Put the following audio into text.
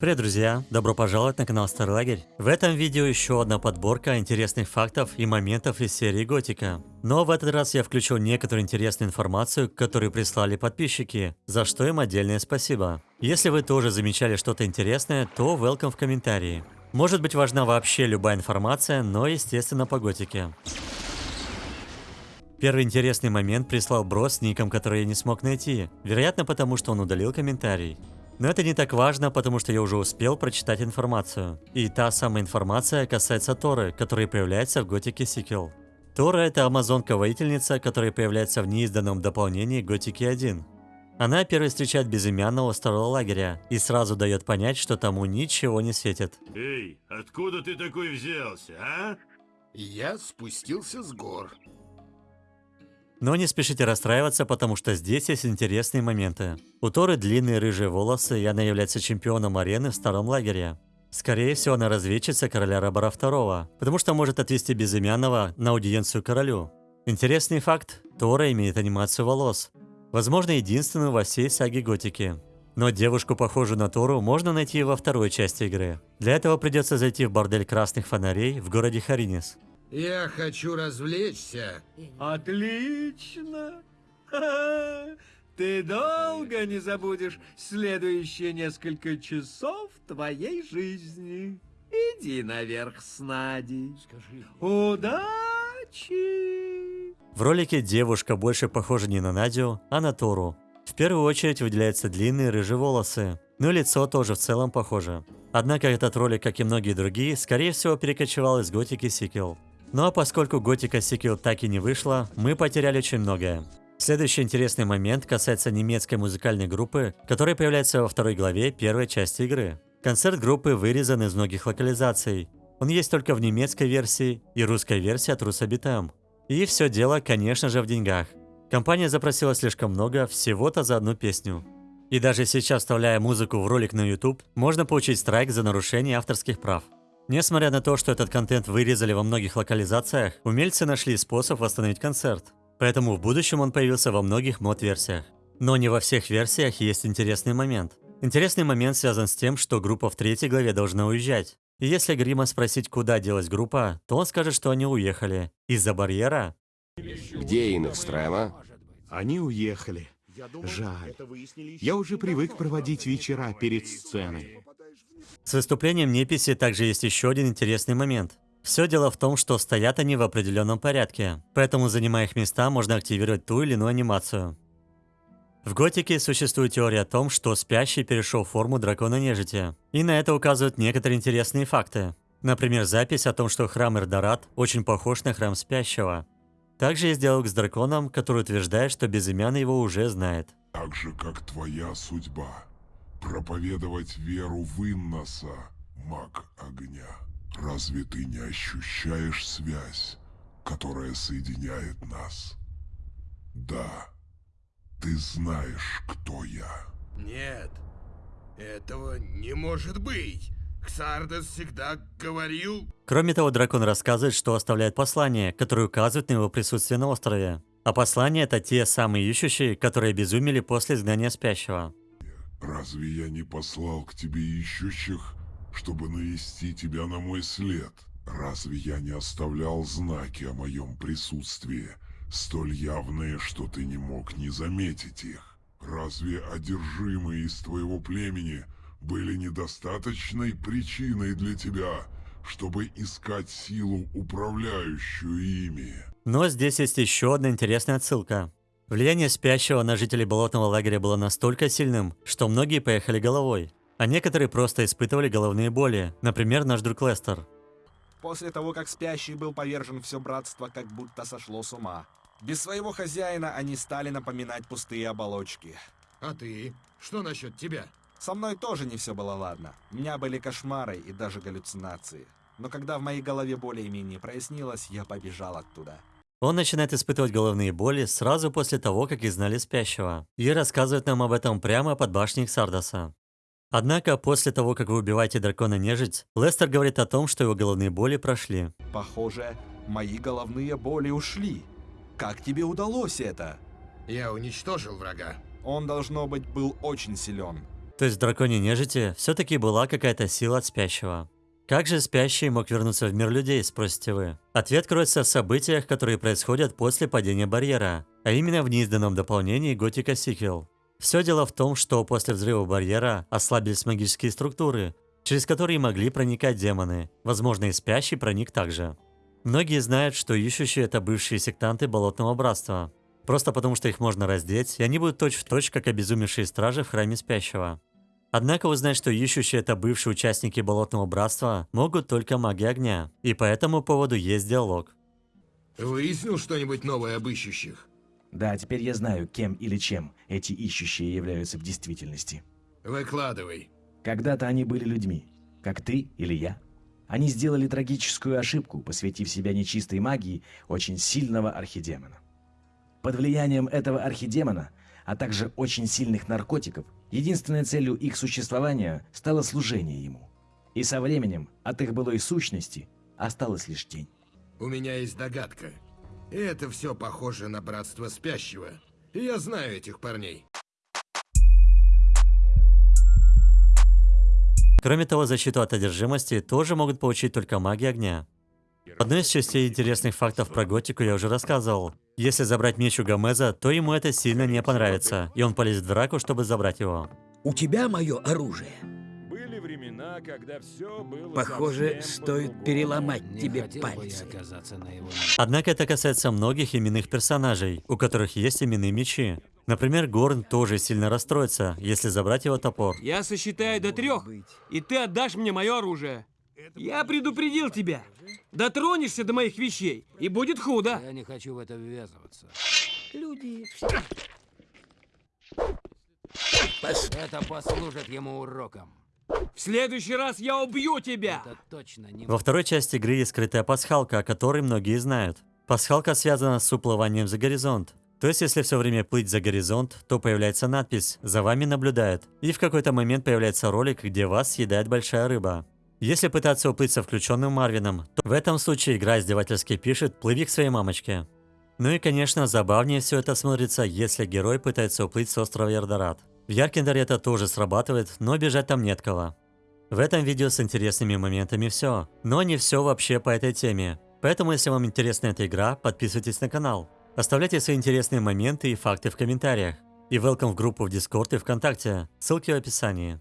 Привет, друзья! Добро пожаловать на канал Старый Лагерь. В этом видео еще одна подборка интересных фактов и моментов из серии Готика. Но в этот раз я включил некоторую интересную информацию, которую прислали подписчики, за что им отдельное спасибо. Если вы тоже замечали что-то интересное, то welcome в комментарии. Может быть важна вообще любая информация, но естественно по Готике. Первый интересный момент прислал Бро с ником, который я не смог найти, вероятно потому, что он удалил комментарий. Но это не так важно, потому что я уже успел прочитать информацию. И та самая информация касается Торы, которая появляется в Готике Сиквел. Тора это амазонка-воительница, которая появляется в неизданном дополнении Готики 1. Она первой встречает безымянного старого лагеря и сразу дает понять, что тому ничего не светит. Эй, откуда ты такой взялся, а? Я спустился с гор. Но не спешите расстраиваться, потому что здесь есть интересные моменты. У Торы длинные рыжие волосы, и она является чемпионом арены в старом лагере. Скорее всего, она разведчица короля Рабара II, потому что может отвести безымянного на аудиенцию королю. Интересный факт – Тора имеет анимацию волос. Возможно, единственную во всей саге Готики. Но девушку, похожую на Тору, можно найти во второй части игры. Для этого придется зайти в бордель красных фонарей в городе Харинис. Я хочу развлечься. Отлично! Ты долго не забудешь следующие несколько часов твоей жизни. Иди наверх с Надей. Удачи! В ролике девушка больше похожа не на Надю, а на Тору. В первую очередь выделяются длинные рыжие волосы, но лицо тоже в целом похоже. Однако этот ролик, как и многие другие, скорее всего перекочевал из готики сиквел. А поскольку Готика Сиквел так и не вышла, мы потеряли очень многое. Следующий интересный момент касается немецкой музыкальной группы, которая появляется во второй главе первой части игры. Концерт группы вырезан из многих локализаций. Он есть только в немецкой версии и русской версии от Русабитам. И все дело, конечно же, в деньгах. Компания запросила слишком много, всего-то за одну песню. И даже сейчас, вставляя музыку в ролик на YouTube, можно получить страйк за нарушение авторских прав. Несмотря на то, что этот контент вырезали во многих локализациях, умельцы нашли способ восстановить концерт. Поэтому в будущем он появился во многих мод-версиях. Но не во всех версиях есть интересный момент. Интересный момент связан с тем, что группа в третьей главе должна уезжать. И если Грима спросить, куда делась группа, то он скажет, что они уехали. Из-за барьера? Где Инекстрема? Они уехали. Жаль. Я уже привык проводить вечера перед сценой. С выступлением Неписи также есть еще один интересный момент. Все дело в том, что стоят они в определенном порядке, поэтому занимая их места, можно активировать ту или иную анимацию. В Готике существует теория о том, что спящий перешел в форму дракона нежити, и на это указывают некоторые интересные факты. Например, запись о том, что храм Эрдорат очень похож на храм спящего. Также есть диалог с драконом, который утверждает, что безымянный его уже знает. Так же, как твоя судьба. Проповедовать веру в Инноса, маг огня. Разве ты не ощущаешь связь, которая соединяет нас? Да, ты знаешь, кто я. Нет, этого не может быть. Ксардес всегда говорил... Кроме того, дракон рассказывает, что оставляет послание, которое указывает на его присутствие на острове. А послания это те самые ищущие, которые обезумели после изгнания спящего. Разве я не послал к тебе ищущих, чтобы навести тебя на мой след? Разве я не оставлял знаки о моем присутствии, столь явные, что ты не мог не заметить их? Разве одержимые из твоего племени были недостаточной причиной для тебя, чтобы искать силу, управляющую ими? Но здесь есть еще одна интересная отсылка. Влияние спящего на жителей болотного лагеря было настолько сильным, что многие поехали головой, а некоторые просто испытывали головные боли, например, наш друг Лестер. После того, как спящий был повержен, все братство как будто сошло с ума. Без своего хозяина они стали напоминать пустые оболочки. А ты? Что насчет тебя? Со мной тоже не все было ладно. У меня были кошмары и даже галлюцинации. Но когда в моей голове более-менее прояснилось, я побежал оттуда. Он начинает испытывать головные боли сразу после того, как изгнали спящего, и рассказывает нам об этом прямо под башней Сардаса. Однако, после того, как вы убиваете дракона нежить, Лестер говорит о том, что его головные боли прошли. Похоже, мои головные боли ушли. Как тебе удалось это? Я уничтожил врага. Он, должно быть, был очень силен. То есть в драконе нежити все-таки была какая-то сила от спящего. Как же спящий мог вернуться в мир людей, спросите вы? Ответ кроется в событиях, которые происходят после падения барьера, а именно в неизданном дополнении Готика Сиквел. Все дело в том, что после взрыва барьера ослабились магические структуры, через которые могли проникать демоны. Возможно, и спящий проник также. Многие знают, что ищущие это бывшие сектанты Болотного Братства. Просто потому, что их можно раздеть, и они будут точь-в-точь, точь, как обезумевшие стражи в Храме Спящего. Однако узнать, что ищущие это бывшие участники Болотного Братства, могут только маги огня. И по этому поводу есть диалог. Выяснил что-нибудь новое об ищущих? Да, теперь я знаю, кем или чем эти ищущие являются в действительности. Выкладывай. Когда-то они были людьми, как ты или я. Они сделали трагическую ошибку, посвятив себя нечистой магии очень сильного архидемона. Под влиянием этого архидемона, а также очень сильных наркотиков, единственной целью их существования стало служение ему. И со временем от их былой сущности осталась лишь тень. У меня есть догадка. И это все похоже на братство спящего. И я знаю этих парней. Кроме того, защиту от одержимости тоже могут получить только маги огня. Одной из частей интересных фактов про готику я уже рассказывал. Если забрать меч у Гомеза, то ему это сильно не понравится, и он полезет в драку, чтобы забрать его. У тебя мое оружие. Были времена, когда все было Похоже, стоит переломать Не тебе на его Однако это касается многих именных персонажей, у которых есть именные мечи. Например, Горн тоже сильно расстроится, если забрать его топор. Я сосчитаю до трех, и ты отдашь мне мое оружие. Я предупредил тебя. Дотронешься до моих вещей, и будет худо. Я не хочу в это ввязываться. Люди все... Это послужит ему уроком. В следующий раз я убью тебя. Это точно не Во второй части игры есть скрытая пасхалка, о которой многие знают. Пасхалка связана с уплыванием за горизонт. То есть, если все время плыть за горизонт, то появляется надпись «За вами наблюдают». И в какой-то момент появляется ролик, где вас съедает большая рыба. Если пытаться уплыть со включенным Марвином, то в этом случае игра издевательски пишет «Плыви к своей мамочке». Ну и, конечно, забавнее все это смотрится, если герой пытается уплыть с острова Ярдорат. В Яркендере это тоже срабатывает, но бежать там нет кого. В этом видео с интересными моментами все, но не все вообще по этой теме. Поэтому, если вам интересна эта игра, подписывайтесь на канал. Оставляйте свои интересные моменты и факты в комментариях. И welcome в группу в Discord и ВКонтакте, ссылки в описании.